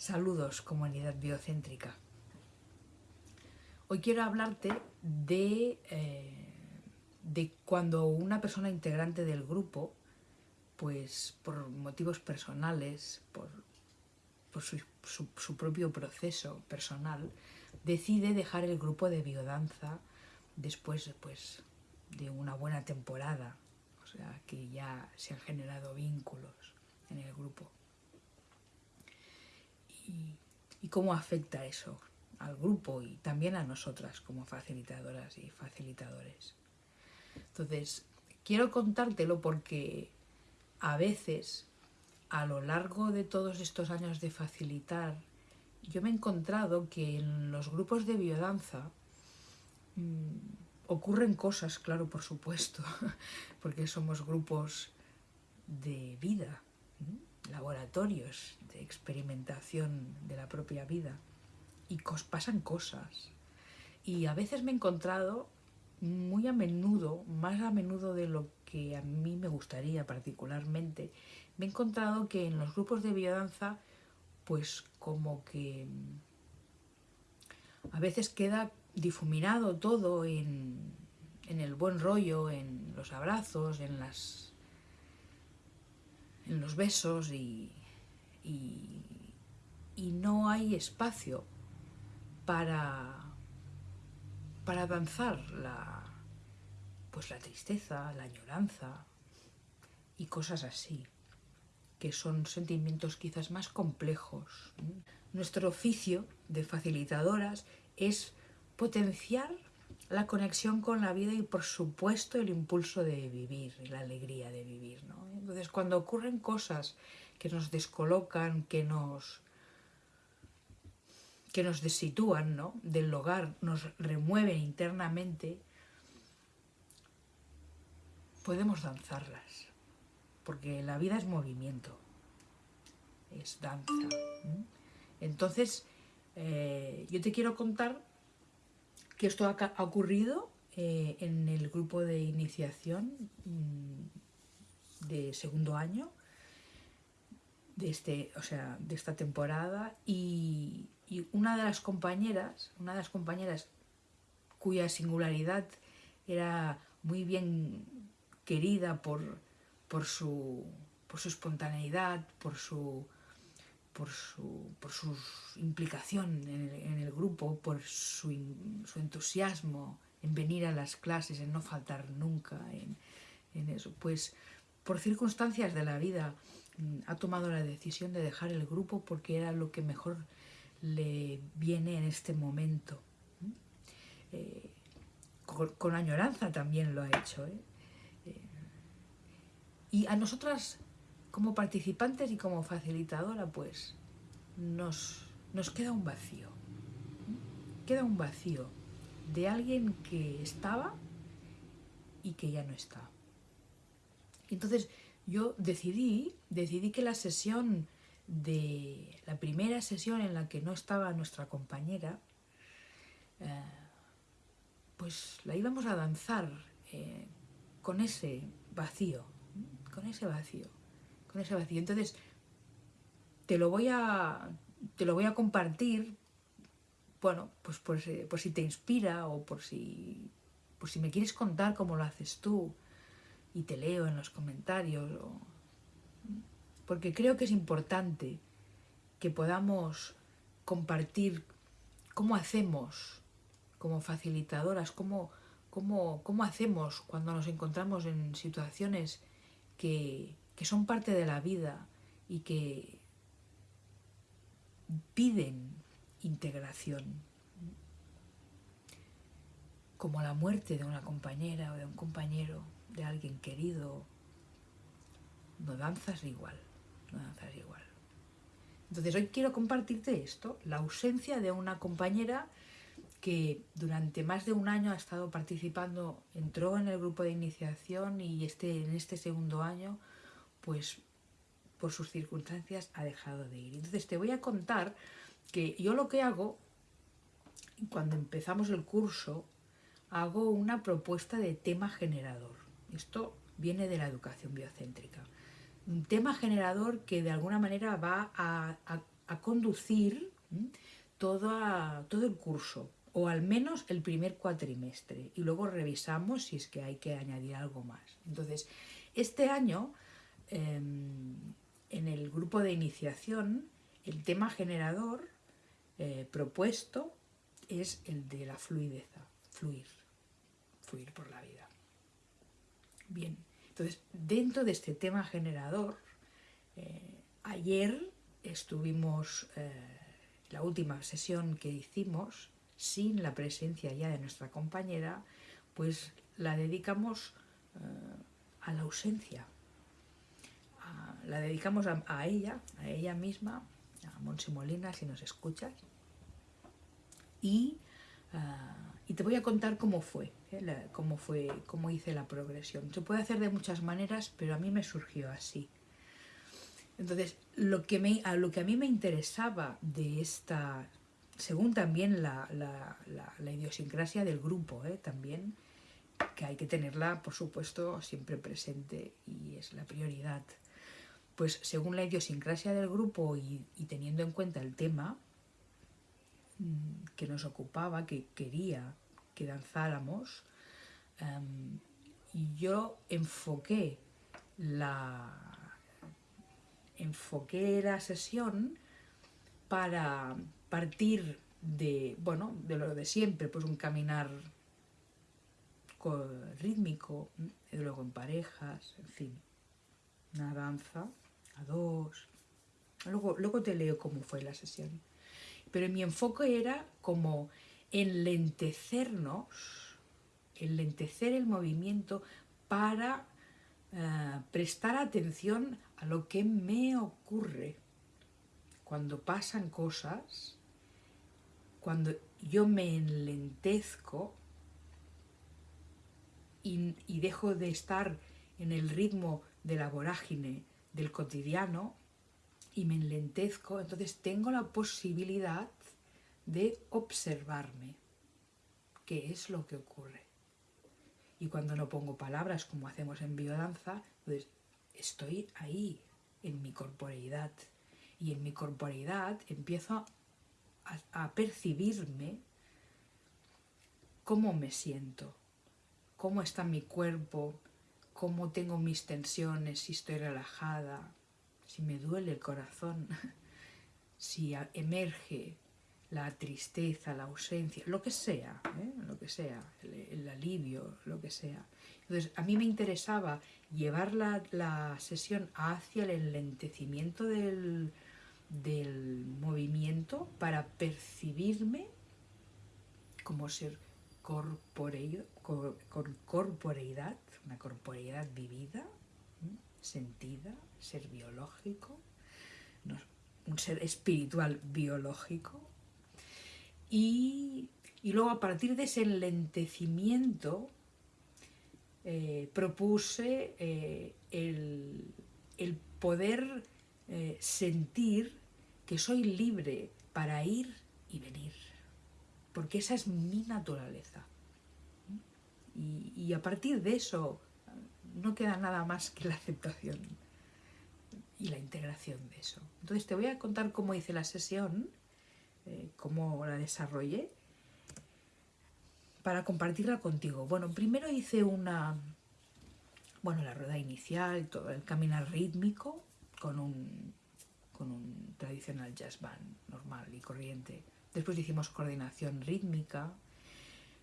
Saludos, comunidad biocéntrica. Hoy quiero hablarte de, eh, de cuando una persona integrante del grupo, pues por motivos personales, por, su, propio proceso personal, decide dejar el grupo de biodanza después pues, de una buena temporada, o sea, que ya se han generado vínculos en el grupo y, cómo afecta eso al grupo y también a nosotras como facilitadoras y facilitadores. Entonces, quiero contártelo porque a veces, a lo largo de todos estos años de facilitar, yo me he encontrado que en los grupos de biodanza mmm, ocurren cosas, claro, por supuesto, porque somos grupos de vida, laboratorios experimentación de la propia vida y pasan cosas. Y a veces me he encontrado muy a menudo, más a menudo de lo que a mí me gustaría particularmente, me he encontrado que en los grupos de biodanza, pues como que a veces queda difuminado todo en, en el buen rollo, en los abrazos, en las en los besos y, y, no hay espacio para, para danzar la, pues la tristeza, la añoranza y cosas así, que son sentimientos quizás más complejos. Nuestro oficio de facilitadoras es potenciar la conexión con la vida y por supuesto el impulso de vivir, la alegría de vivir. ¿no? Entonces cuando ocurren cosas que nos descolocan, que nos, que nos desitúan ¿no? del hogar, nos remueven internamente, podemos danzarlas, porque la vida es movimiento, es danza. Entonces, eh, yo te quiero contar que esto ha, ocurrido eh, en el grupo de iniciación mm, de segundo año de, este, o sea, de esta temporada y, una de las compañeras, una de las compañeras cuya singularidad era muy bien querida por, por, su, por su espontaneidad, por su por su, por su implicación en el, grupo, por su, entusiasmo en venir a las clases, en no faltar nunca en, eso. Pues por circunstancias de la vida ha tomado la decisión de dejar el grupo porque era lo que mejor le viene en este momento. Eh, con, añoranza también lo ha hecho. ¿eh? Eh, y a nosotras como participantes y como facilitadora, pues nos, nos queda un vacío. Queda un vacío de alguien que estaba y que ya no está. Entonces yo decidí, decidí que la sesión de la primera sesión en la que no estaba nuestra compañera, eh, pues la íbamos a danzar eh, con ese vacío, con ese vacío con ese vacío. Entonces, te lo voy a, te lo voy a compartir, bueno, pues por, si te inspira o por si, por si me quieres contar cómo lo haces tú y te leo en los comentarios. porque creo que es importante que podamos compartir cómo hacemos como facilitadoras, cómo, cómo, cómo hacemos cuando nos encontramos en situaciones que, que son parte de la vida y que piden integración, como la muerte de una compañera o de un compañero, de alguien querido, no danzas igual, no danzas igual. Entonces hoy quiero compartirte esto, la ausencia de una compañera que durante más de un año ha estado participando, entró en el grupo de iniciación y este, en este segundo año pues por sus circunstancias ha dejado de ir. Entonces te voy a contar que yo lo que hago, cuando empezamos el curso, hago una propuesta de tema generador. Esto viene de la educación biocéntrica. Un tema generador que de alguna manera va a, conducir todo, todo el curso, o al menos el primer cuatrimestre, y luego revisamos si es que hay que añadir algo más. Entonces, este año, em, en el grupo de iniciación, el tema generador eh, propuesto es el de la fluidez, fluir, fluir por la vida. Bien, entonces, dentro de este tema generador, eh, ayer estuvimos, eh, la última sesión que hicimos, sin la presencia ya de nuestra compañera, pues la dedicamos a la ausencia. la dedicamos a, ella, a ella misma, a Monsi Molina, si nos escuchas. Y te voy a contar cómo fue, ¿eh? cómo fue, cómo hice la progresión. Se puede hacer de muchas maneras, pero a mí me surgió así. Entonces, lo que, me, a lo que a mí me interesaba de esta, según también la, la, idiosincrasia del grupo, ¿eh? también, que hay que tenerla, por supuesto, siempre presente y es la prioridad. Pues según la idiosincrasia del grupo y, teniendo en cuenta el tema mm, que nos ocupaba, que quería que danzáramos, em, y yo enfoqué la, enfoqué la sesión para partir de, bueno, de lo de siempre, pues un caminar rítmico, luego en parejas, en fin, una danza a dos. Luego, luego te leo cómo fue la sesión. Pero mi enfoque era como enlentecernos, enlentecer el movimiento para eh, prestar atención a lo que me ocurre. Cuando pasan cosas, cuando yo me enlentezco y, dejo de estar en el ritmo de la vorágine del cotidiano y me enlentezco, entonces tengo la posibilidad de observarme qué es lo que ocurre. Y cuando no pongo palabras como hacemos en biodanza, pues estoy ahí, en mi corporeidad. Y en mi corporeidad empiezo a percibirme cómo me siento cómo está mi cuerpo, cómo tengo mis tensiones, si estoy relajada, si me duele el corazón, si emerge la tristeza, la ausencia, lo que sea, ¿eh? lo que sea, el, alivio, lo que sea. Entonces, a mí me interesaba llevar la, sesión hacia el enlentecimiento del, del movimiento para percibirme como ser corpóreo, con corporeidad, una corporeidad vivida, sentida, ser biológico, un ser espiritual biológico. Y, luego a partir de ese enlentecimiento eh, propuse eh, el, poder eh, sentir que soy libre para ir y venir, porque esa es mi naturaleza. Y, a partir de eso no queda nada más que la aceptación y la integración de eso. Entonces te voy a contar cómo hice la sesión, cómo la desarrollé, para compartirla contigo. Bueno, primero hice una, bueno, la rueda inicial, todo el caminar rítmico con un, con un tradicional jazz band normal y corriente. Después hicimos coordinación rítmica,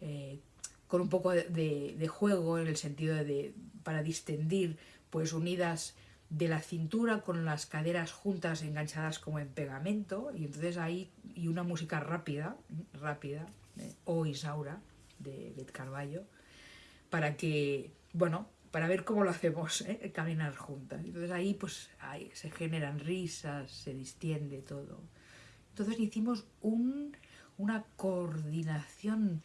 eh, con un poco de, juego en el sentido de para distendir, pues unidas de la cintura con las caderas juntas enganchadas como en pegamento y entonces ahí y una música rápida, rápida, o Isaura de Bet Carballo, para que, bueno, para ver cómo lo hacemos, ¿eh? caminar juntas. Entonces ahí pues se generan risas, se distiende todo. Entonces hicimos un, una coordinación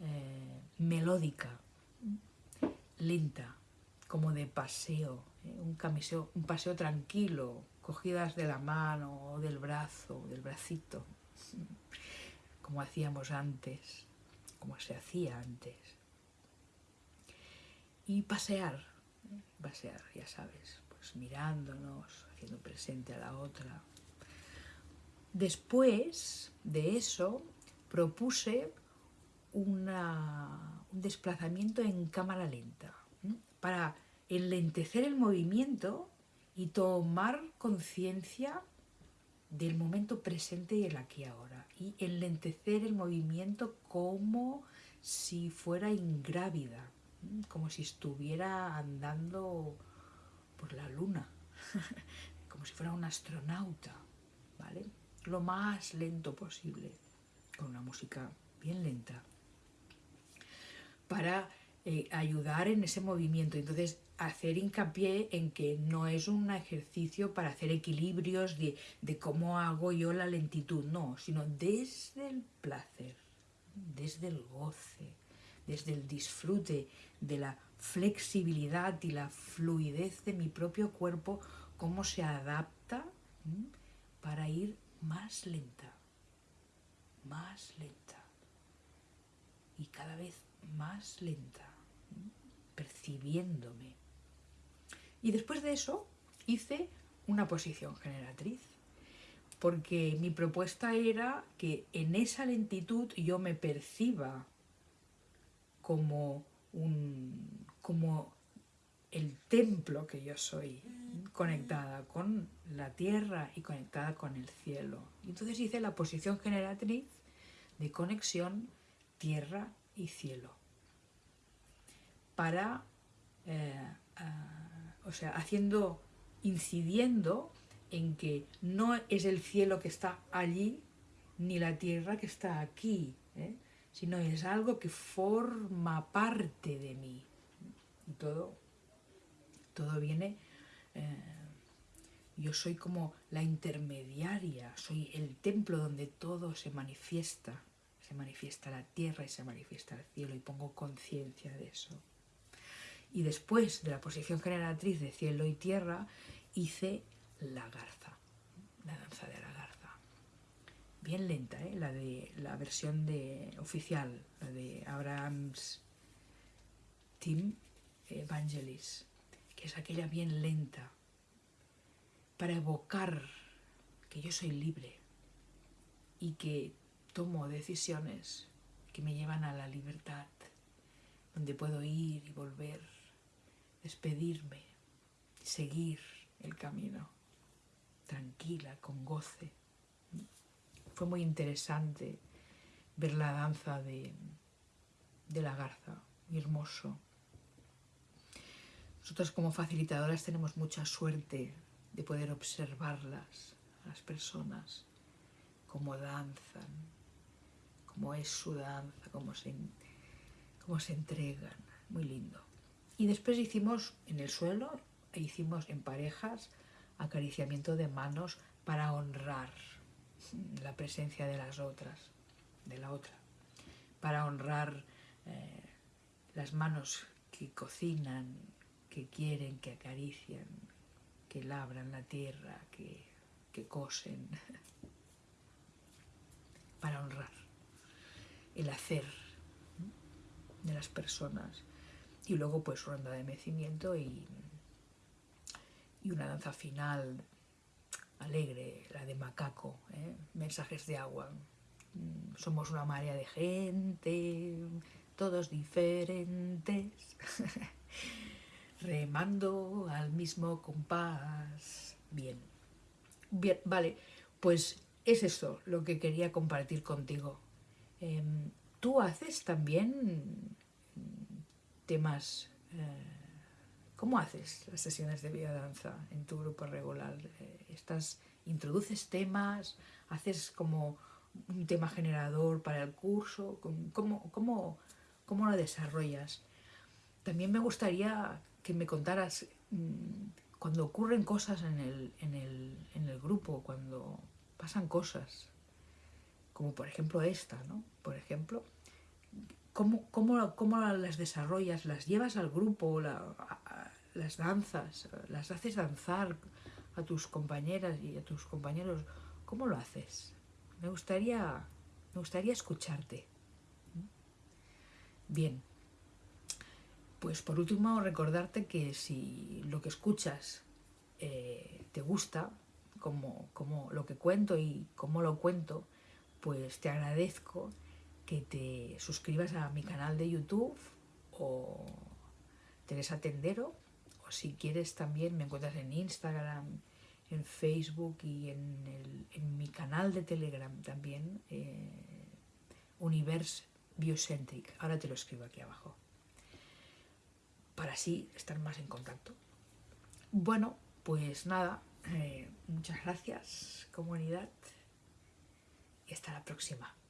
eh, melódica, lenta, como de paseo. Un, camiseo, un paseo tranquilo, cogidas de la mano o del brazo, del bracito, como hacíamos antes, como se hacía antes. Y pasear, ¿eh? pasear, ya sabes, pues mirándonos, haciendo presente a la otra, después de eso propuse una, un desplazamiento en cámara lenta para enlentecer el movimiento y tomar conciencia del momento presente y el aquí ahora y enlentecer el movimiento como si fuera ingrávida, como si estuviera andando por la luna, como si fuera un astronauta, ¿vale? Lo más lento posible, con una música bien lenta, para eh, ayudar en ese movimiento. Entonces, hacer hincapié en que no es un ejercicio para hacer equilibrios de, de cómo hago yo la lentitud, no, sino desde el placer, desde el goce, desde el disfrute de la flexibilidad y la fluidez de mi propio cuerpo, cómo se adapta para ir más lenta, más lenta y cada vez más lenta, percibiéndome. Y después de eso hice una posición generatriz, porque mi propuesta era que en esa lentitud yo me perciba como, un, como el templo que yo soy, conectada con la tierra y conectada con el cielo. Entonces hice la posición generatriz de conexión tierra y cielo. Para, eh, o sea, haciendo, incidiendo en que no es el cielo que está allí, ni la tierra que está aquí, ¿eh? sino es algo que forma parte de mí. Y todo, todo viene, eh, yo soy como la intermediaria, soy el templo donde todo se manifiesta, se manifiesta la tierra y se manifiesta el cielo y pongo conciencia de eso. Y después de la posición generatriz de cielo y tierra, hice la garza, la danza de la garza. Bien lenta, ¿eh? la de la versión de, oficial, la de Abrahams Tim Evangelis, que es aquella bien lenta, para evocar que yo soy libre y que tomo decisiones que me llevan a la libertad, donde puedo ir y volver despedirme, seguir el camino, tranquila, con goce. Fue muy interesante ver la danza de, de la garza, hermoso. Nosotros como facilitadoras tenemos mucha suerte de poder observarlas, a las personas, cómo danzan, cómo es su danza, cómo se, cómo se entregan. Muy lindo. Y después hicimos en el suelo, hicimos en parejas acariciamiento de manos para honrar la presencia de las otras, de la otra, para honrar eh, las manos que cocinan, que quieren, que acarician, que labran la tierra, que, que cosen, para honrar el hacer de las personas y luego pues ronda de mecimiento y, y una danza final alegre, la de macaco, ¿eh? mensajes de agua. Mm, somos una marea de gente, todos diferentes, remando al mismo compás. Bien, bien, vale, pues es eso lo que quería compartir contigo. Em, ¿Tú haces también temas... Eh, ¿Cómo haces las sesiones de biodanza en tu grupo regular? Eh, ¿Estás, ¿Introduces temas? ¿Haces como un tema generador para el curso? ¿Cómo, cómo, cómo lo desarrollas? También me gustaría que me contaras mm, cuando ocurren cosas en el, en, el, en el grupo, cuando pasan cosas, como por ejemplo esta, ¿no? Por ejemplo, ¿Cómo, cómo, las desarrollas? ¿Las llevas al grupo? ¿Las danzas? ¿Las haces danzar a tus compañeras y a tus compañeros? ¿Cómo lo haces? Me gustaría, me gustaría escucharte. Bien. Pues por último recordarte que si lo que escuchas eh, te gusta, como, como lo que cuento y cómo lo cuento, pues te agradezco que te suscribas a mi canal de YouTube o Teresa Tendero, o si quieres también me encuentras en Instagram, en Facebook y en, mi canal de Telegram también, eh, Universe Biocentric. Ahora te lo escribo aquí abajo, para así estar más en contacto. Bueno, pues nada, eh, muchas gracias comunidad y hasta la próxima.